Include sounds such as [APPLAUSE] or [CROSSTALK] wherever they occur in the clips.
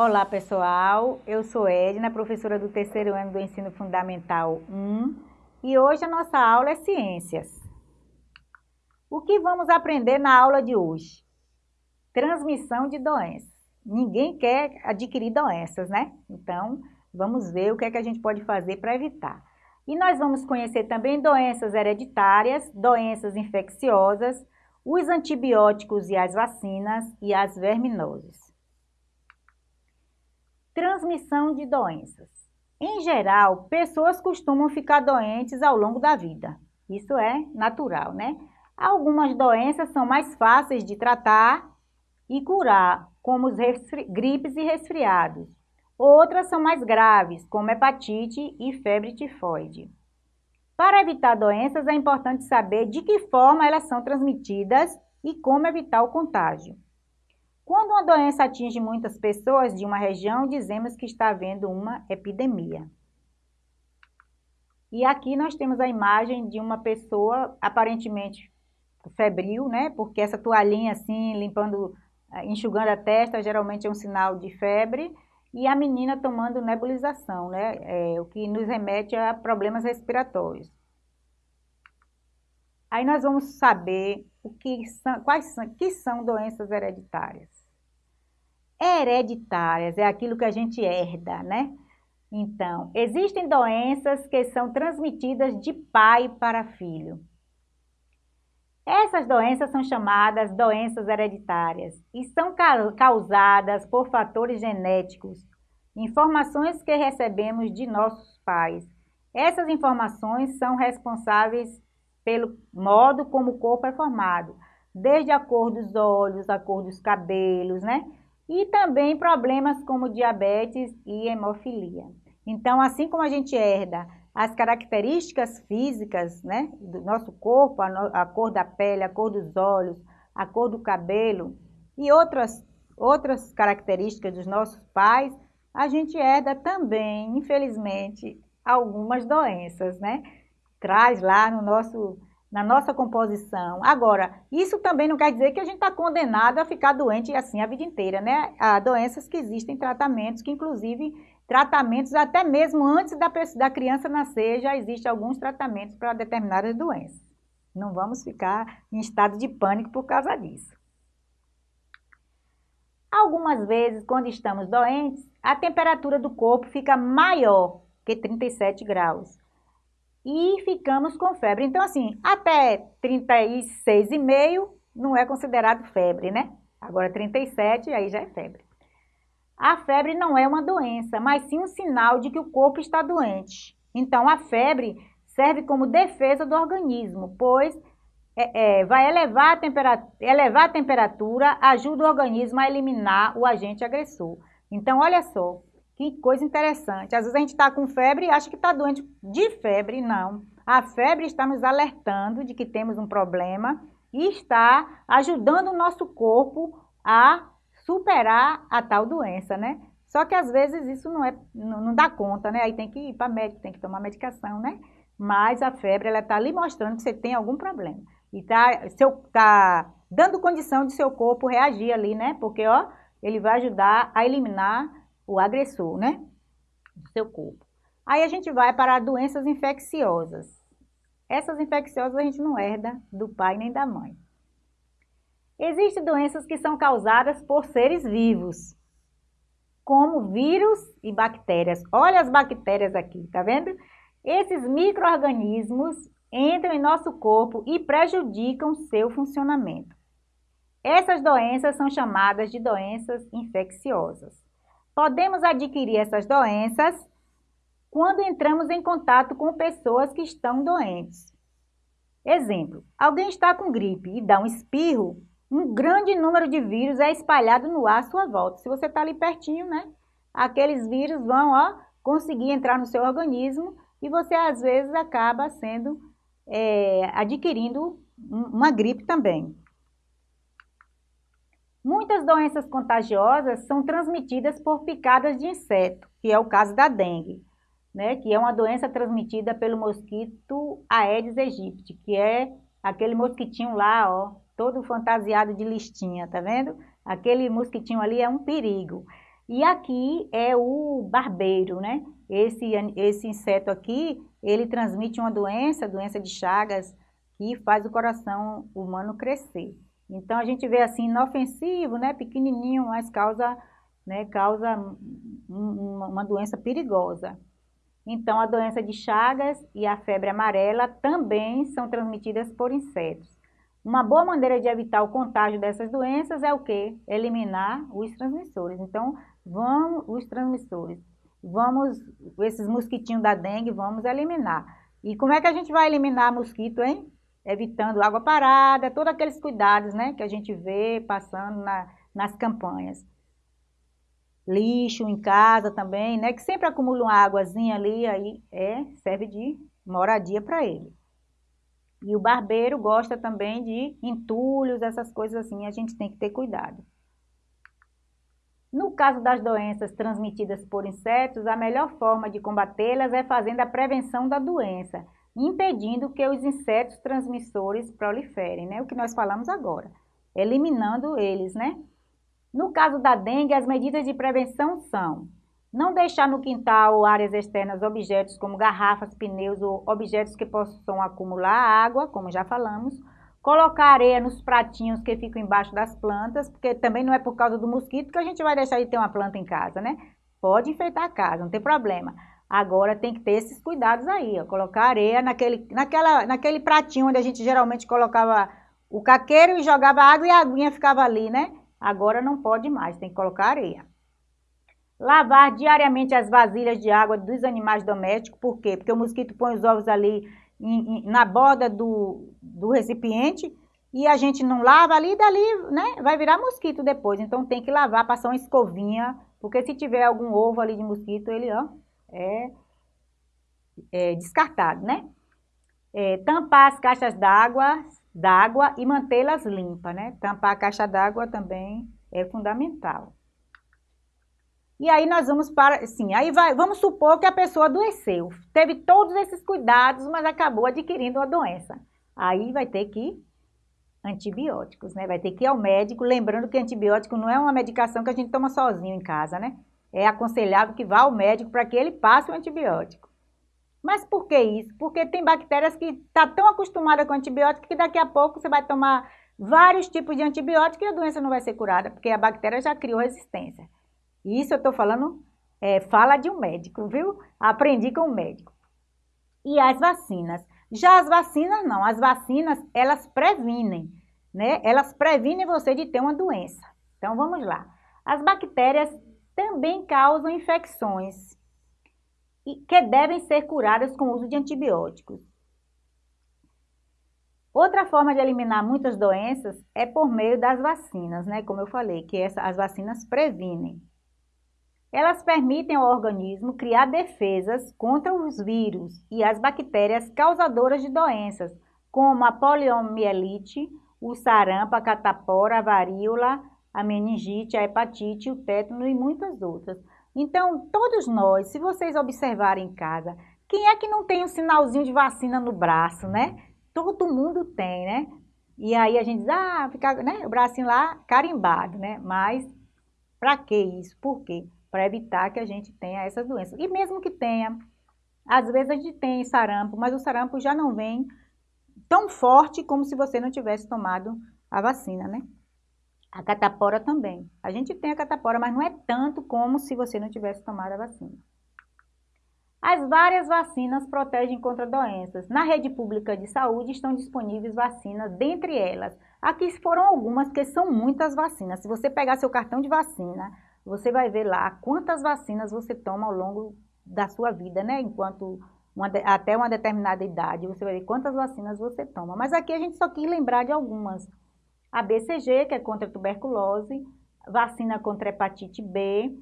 Olá pessoal, eu sou Edna, professora do terceiro ano do Ensino Fundamental 1 e hoje a nossa aula é Ciências. O que vamos aprender na aula de hoje? Transmissão de doenças. Ninguém quer adquirir doenças, né? Então, vamos ver o que é que a gente pode fazer para evitar. E nós vamos conhecer também doenças hereditárias, doenças infecciosas, os antibióticos e as vacinas e as verminoses. Transmissão de doenças. Em geral, pessoas costumam ficar doentes ao longo da vida. Isso é natural, né? Algumas doenças são mais fáceis de tratar e curar, como os gripes e resfriados. Outras são mais graves, como hepatite e febre tifoide. Para evitar doenças, é importante saber de que forma elas são transmitidas e como evitar o contágio. Quando uma doença atinge muitas pessoas de uma região, dizemos que está havendo uma epidemia. E aqui nós temos a imagem de uma pessoa aparentemente febril, né? Porque essa toalhinha assim, limpando, eh, enxugando a testa, geralmente é um sinal de febre. E a menina tomando nebulização, né? É, o que nos remete a problemas respiratórios. Aí nós vamos saber o que são, quais são, que são doenças hereditárias hereditárias, é aquilo que a gente herda, né? Então, existem doenças que são transmitidas de pai para filho. Essas doenças são chamadas doenças hereditárias e são causadas por fatores genéticos, informações que recebemos de nossos pais. Essas informações são responsáveis pelo modo como o corpo é formado, desde a cor dos olhos, a cor dos cabelos, né? e também problemas como diabetes e hemofilia. Então, assim como a gente herda as características físicas né, do nosso corpo, a, no, a cor da pele, a cor dos olhos, a cor do cabelo e outras, outras características dos nossos pais, a gente herda também, infelizmente, algumas doenças, né? Traz lá no nosso na nossa composição. Agora, isso também não quer dizer que a gente está condenado a ficar doente assim a vida inteira, né? Há doenças que existem tratamentos, que inclusive tratamentos até mesmo antes da, da criança nascer, já existem alguns tratamentos para determinadas doenças. Não vamos ficar em estado de pânico por causa disso. Algumas vezes, quando estamos doentes, a temperatura do corpo fica maior que 37 graus e ficamos com febre. Então, assim, até 36,5 não é considerado febre, né? Agora 37, aí já é febre. A febre não é uma doença, mas sim um sinal de que o corpo está doente. Então, a febre serve como defesa do organismo, pois é, é, vai elevar a, temperatura, elevar a temperatura, ajuda o organismo a eliminar o agente agressor. Então, olha só, que coisa interessante. Às vezes a gente está com febre e acha que está doente de febre, não. A febre está nos alertando de que temos um problema e está ajudando o nosso corpo a superar a tal doença, né? Só que às vezes isso não, é, não, não dá conta, né? Aí tem que ir para médico, tem que tomar medicação, né? Mas a febre, ela está ali mostrando que você tem algum problema. E está tá dando condição de seu corpo reagir ali, né? Porque, ó, ele vai ajudar a eliminar o agressor, né? Do seu corpo. Aí a gente vai para doenças infecciosas. Essas infecciosas a gente não herda do pai nem da mãe. Existem doenças que são causadas por seres vivos, como vírus e bactérias. Olha as bactérias aqui, tá vendo? Esses micro-organismos entram em nosso corpo e prejudicam seu funcionamento. Essas doenças são chamadas de doenças infecciosas. Podemos adquirir essas doenças quando entramos em contato com pessoas que estão doentes. Exemplo, alguém está com gripe e dá um espirro, um grande número de vírus é espalhado no ar à sua volta. Se você está ali pertinho, né? Aqueles vírus vão ó, conseguir entrar no seu organismo e você às vezes acaba sendo, é, adquirindo uma gripe também. Muitas doenças contagiosas são transmitidas por picadas de inseto, que é o caso da dengue, né? que é uma doença transmitida pelo mosquito Aedes aegypti, que é aquele mosquitinho lá, ó, todo fantasiado de listinha, tá vendo? Aquele mosquitinho ali é um perigo. E aqui é o barbeiro, né? Esse, esse inseto aqui, ele transmite uma doença, doença de Chagas, que faz o coração humano crescer. Então, a gente vê assim, inofensivo, né? Pequenininho, mas causa, né? causa uma doença perigosa. Então, a doença de Chagas e a febre amarela também são transmitidas por insetos. Uma boa maneira de evitar o contágio dessas doenças é o quê? Eliminar os transmissores. Então, vamos, os transmissores, vamos, esses mosquitinhos da dengue, vamos eliminar. E como é que a gente vai eliminar mosquito, hein? Evitando água parada, todos aqueles cuidados, né, que a gente vê passando na, nas campanhas. Lixo em casa também, né, que sempre acumula uma águazinha ali, aí é, serve de moradia para ele. E o barbeiro gosta também de entulhos, essas coisas assim, a gente tem que ter cuidado. No caso das doenças transmitidas por insetos, a melhor forma de combatê-las é fazendo a prevenção da doença, impedindo que os insetos transmissores proliferem, né? O que nós falamos agora, eliminando eles, né? No caso da dengue, as medidas de prevenção são não deixar no quintal ou áreas externas objetos como garrafas, pneus ou objetos que possam acumular água, como já falamos. Colocar areia nos pratinhos que ficam embaixo das plantas, porque também não é por causa do mosquito que a gente vai deixar de ter uma planta em casa, né? Pode enfeitar a casa, não tem problema. Agora tem que ter esses cuidados aí, ó, colocar areia naquele, naquela, naquele pratinho onde a gente geralmente colocava o caqueiro e jogava água e a aguinha ficava ali, né? Agora não pode mais, tem que colocar areia. Lavar diariamente as vasilhas de água dos animais domésticos, por quê? Porque o mosquito põe os ovos ali em, em, na borda do, do recipiente e a gente não lava ali, dali né, vai virar mosquito depois. Então tem que lavar, passar uma escovinha, porque se tiver algum ovo ali de mosquito, ele ó, é, é descartado, né? É, tampar as caixas d'água d'água e mantê-las limpas, né? Tampar a caixa d'água também é fundamental. E aí nós vamos para, sim, aí vai, vamos supor que a pessoa adoeceu, teve todos esses cuidados, mas acabou adquirindo a doença. Aí vai ter que antibióticos, né? Vai ter que ir ao médico, lembrando que antibiótico não é uma medicação que a gente toma sozinho em casa, né? É aconselhável que vá ao médico para que ele passe o antibiótico. Mas por que isso? Porque tem bactérias que estão tá tão acostumadas com antibiótico que daqui a pouco você vai tomar vários tipos de antibiótico e a doença não vai ser curada, porque a bactéria já criou resistência. Isso eu estou falando, é, fala de um médico, viu? Aprendi com um médico. E as vacinas. Já as vacinas não, as vacinas elas previnem, né? Elas previnem você de ter uma doença. Então vamos lá. As bactérias também causam infecções que devem ser curadas com o uso de antibióticos. Outra forma de eliminar muitas doenças é por meio das vacinas, né? Como eu falei, que essa, as vacinas previnem. Elas permitem ao organismo criar defesas contra os vírus e as bactérias causadoras de doenças, como a poliomielite, o sarampo, a catapora, a varíola, a meningite, a hepatite, o tétano e muitas outras. Então, todos nós, se vocês observarem em casa, quem é que não tem um sinalzinho de vacina no braço, né? Todo mundo tem, né? E aí a gente diz, ah, fica né, o bracinho lá carimbado, né? Mas para que isso? Por quê? para evitar que a gente tenha essas doenças. E mesmo que tenha, às vezes a gente tem sarampo, mas o sarampo já não vem tão forte como se você não tivesse tomado a vacina, né? A catapora também. A gente tem a catapora, mas não é tanto como se você não tivesse tomado a vacina. As várias vacinas protegem contra doenças. Na rede pública de saúde estão disponíveis vacinas, dentre elas. Aqui foram algumas, que são muitas vacinas. Se você pegar seu cartão de vacina, você vai ver lá quantas vacinas você toma ao longo da sua vida, né? Enquanto uma, até uma determinada idade, você vai ver quantas vacinas você toma. Mas aqui a gente só quis lembrar de algumas. A BCG, que é contra a tuberculose, vacina contra a hepatite B,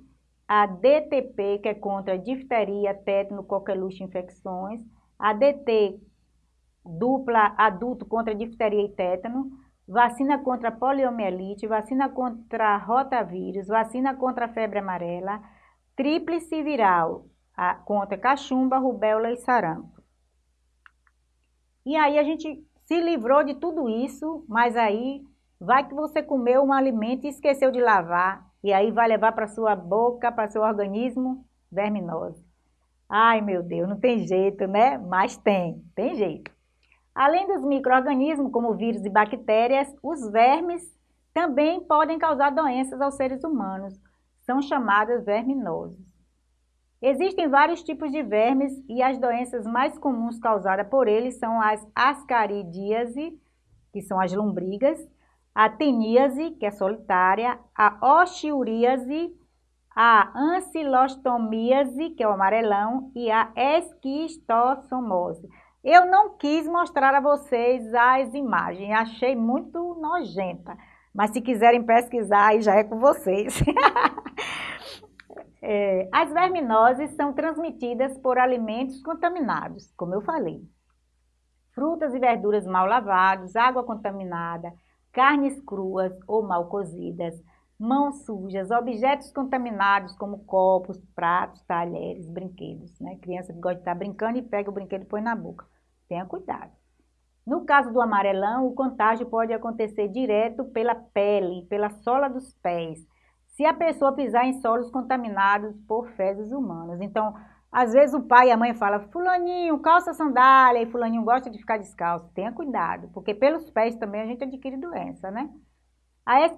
a DTP, que é contra a difteria, tétano, coqueluche, infecções, a DT dupla adulto contra difteria e tétano, vacina contra poliomielite, vacina contra rotavírus, vacina contra febre amarela, tríplice viral a, contra cachumba, rubéola e sarampo. E aí a gente se livrou de tudo isso, mas aí vai que você comeu um alimento e esqueceu de lavar e aí vai levar para sua boca, para seu organismo, verminose. Ai, meu Deus, não tem jeito, né? Mas tem, tem jeito. Além dos micro-organismos, como vírus e bactérias, os vermes também podem causar doenças aos seres humanos. São chamadas verminoses. Existem vários tipos de vermes e as doenças mais comuns causadas por eles são as ascaridíase, que são as lombrigas, a teníase, que é solitária, a oxiuríase, a ancilostomíase, que é o amarelão, e a esquistossomose. Eu não quis mostrar a vocês as imagens, achei muito nojenta, mas se quiserem pesquisar, aí já é com vocês. [LAUGHS] é, as verminoses são transmitidas por alimentos contaminados, como eu falei. Frutas e verduras mal lavados, água contaminada, carnes cruas ou mal cozidas, mãos sujas, objetos contaminados como copos, pratos, talheres, brinquedos. Né? Criança que gosta de estar brincando e pega o brinquedo e põe na boca. Tenha cuidado. No caso do amarelão, o contágio pode acontecer direto pela pele, pela sola dos pés, se a pessoa pisar em solos contaminados por fezes humanas. Então, às vezes o pai e a mãe falam, fulaninho, calça sandália, e fulaninho gosta de ficar descalço. Tenha cuidado, porque pelos pés também a gente adquire doença, né? A, a,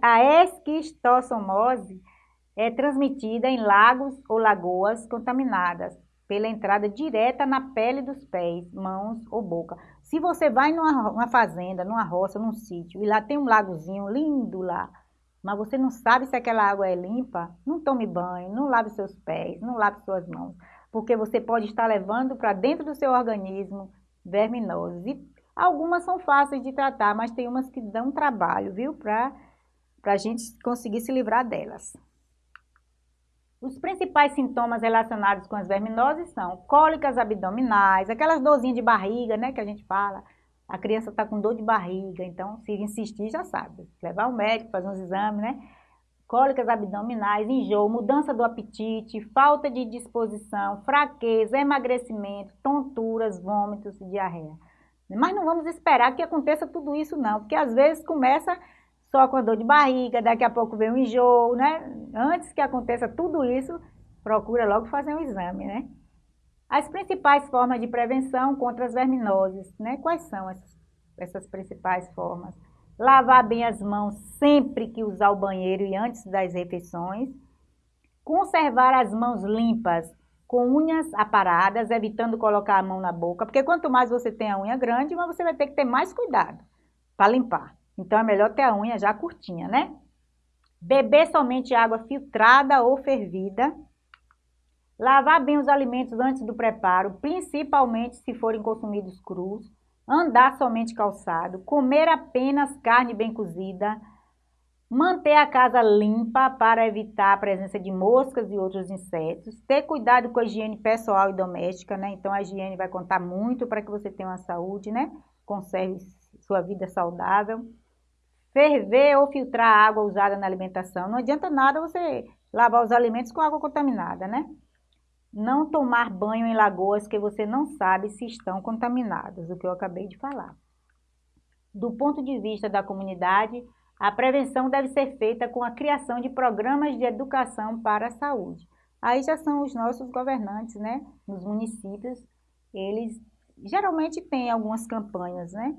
a esquistossomose é transmitida em lagos ou lagoas contaminadas pela entrada direta na pele dos pés, mãos ou boca. Se você vai numa fazenda, numa roça, num sítio, e lá tem um lagozinho lindo lá, mas você não sabe se aquela água é limpa, não tome banho, não lave seus pés, não lave suas mãos, porque você pode estar levando para dentro do seu organismo verminoses. E algumas são fáceis de tratar, mas tem umas que dão trabalho, viu, para a gente conseguir se livrar delas. Os principais sintomas relacionados com as verminoses são cólicas abdominais, aquelas dorzinhas de barriga, né, que a gente fala, a criança está com dor de barriga, então se insistir já sabe, levar o médico, fazer uns exames, né? Cólicas abdominais, enjoo, mudança do apetite, falta de disposição, fraqueza, emagrecimento, tonturas, vômitos e diarreia. Mas não vamos esperar que aconteça tudo isso não, porque às vezes começa só com a dor de barriga, daqui a pouco vem um enjoo, né? Antes que aconteça tudo isso, procura logo fazer um exame, né? As principais formas de prevenção contra as verminoses, né? Quais são essas, essas principais formas? Lavar bem as mãos sempre que usar o banheiro e antes das refeições. Conservar as mãos limpas com unhas aparadas, evitando colocar a mão na boca, porque quanto mais você tem a unha grande, mas você vai ter que ter mais cuidado para limpar. Então é melhor ter a unha já curtinha, né? Beber somente água filtrada ou fervida Lavar bem os alimentos antes do preparo, principalmente se forem consumidos crus. Andar somente calçado. Comer apenas carne bem cozida. Manter a casa limpa para evitar a presença de moscas e outros insetos. Ter cuidado com a higiene pessoal e doméstica, né? Então a higiene vai contar muito para que você tenha uma saúde, né? Conserve sua vida saudável. Ferver ou filtrar a água usada na alimentação. Não adianta nada você lavar os alimentos com água contaminada, né? Não tomar banho em lagoas que você não sabe se estão contaminadas, o que eu acabei de falar. Do ponto de vista da comunidade, a prevenção deve ser feita com a criação de programas de educação para a saúde. Aí já são os nossos governantes, né? Nos municípios, eles geralmente têm algumas campanhas, né?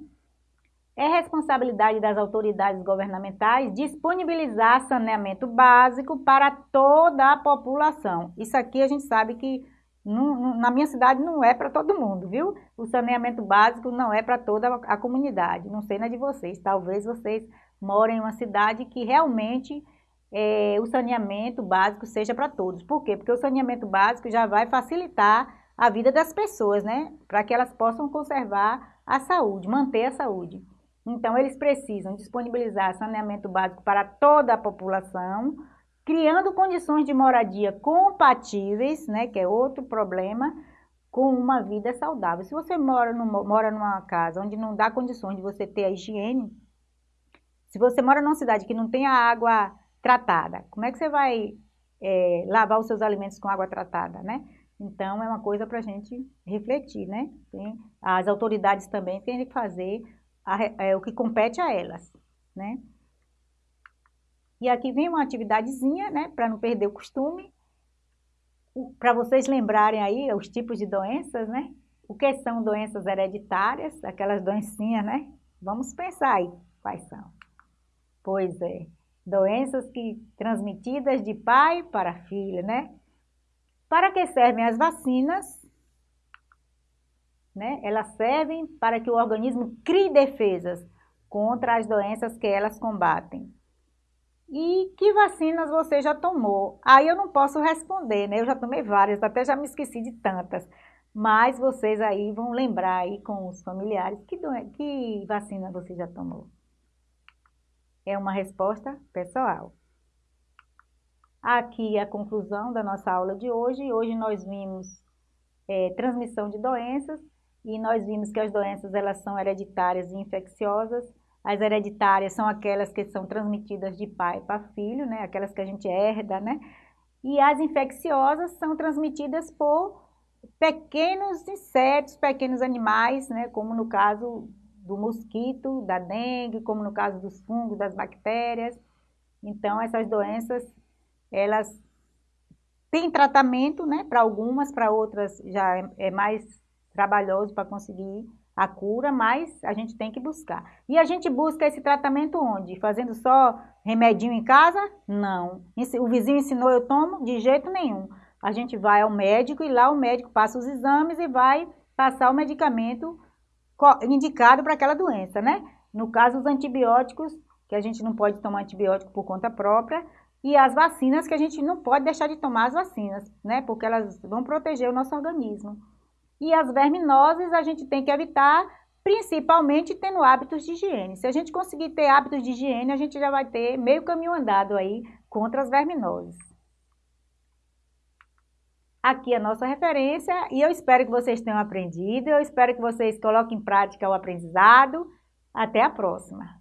É responsabilidade das autoridades governamentais disponibilizar saneamento básico para toda a população. Isso aqui a gente sabe que na minha cidade não é para todo mundo, viu? O saneamento básico não é para toda a comunidade. Não sei na de vocês. Talvez vocês morem em uma cidade que realmente é, o saneamento básico seja para todos. Por quê? Porque o saneamento básico já vai facilitar a vida das pessoas, né? Para que elas possam conservar a saúde, manter a saúde. Então, eles precisam disponibilizar saneamento básico para toda a população, criando condições de moradia compatíveis, né, que é outro problema, com uma vida saudável. Se você mora, no, mora numa casa onde não dá condições de você ter a higiene, se você mora numa cidade que não tem a água tratada, como é que você vai é, lavar os seus alimentos com água tratada, né? Então, é uma coisa para a gente refletir, né? Tem, as autoridades também têm que fazer a, é, o que compete a elas, né? E aqui vem uma atividadezinha, né, para não perder o costume, para vocês lembrarem aí os tipos de doenças, né? O que são doenças hereditárias, aquelas doencinhas, né? Vamos pensar aí quais são. Pois é, doenças que transmitidas de pai para filho, né? Para que servem as vacinas? Né? Elas servem para que o organismo crie defesas contra as doenças que elas combatem. E que vacinas você já tomou? Aí eu não posso responder, né? Eu já tomei várias, até já me esqueci de tantas. Mas vocês aí vão lembrar aí com os familiares que, que vacina você já tomou. É uma resposta pessoal. Aqui a conclusão da nossa aula de hoje. Hoje nós vimos é, transmissão de doenças e nós vimos que as doenças elas são hereditárias e infecciosas as hereditárias são aquelas que são transmitidas de pai para filho, né? Aquelas que a gente herda, né? E as infecciosas são transmitidas por pequenos insetos, pequenos animais, né? Como no caso do mosquito, da dengue, como no caso dos fungos, das bactérias. Então, essas doenças, elas têm tratamento, né? Para algumas, para outras já é, é mais trabalhoso para conseguir a cura, mas a gente tem que buscar. E a gente busca esse tratamento onde? Fazendo só remedinho em casa? Não. O vizinho ensinou, eu tomo? De jeito nenhum. A gente vai ao médico e lá o médico passa os exames e vai passar o medicamento indicado para aquela doença, né? No caso, os antibióticos, que a gente não pode tomar antibiótico por conta própria, e as vacinas, que a gente não pode deixar de tomar as vacinas, né? Porque elas vão proteger o nosso organismo. E as verminoses a gente tem que evitar, principalmente tendo hábitos de higiene. Se a gente conseguir ter hábitos de higiene, a gente já vai ter meio caminho andado aí contra as verminoses. Aqui a nossa referência e eu espero que vocês tenham aprendido, eu espero que vocês coloquem em prática o aprendizado. Até a próxima!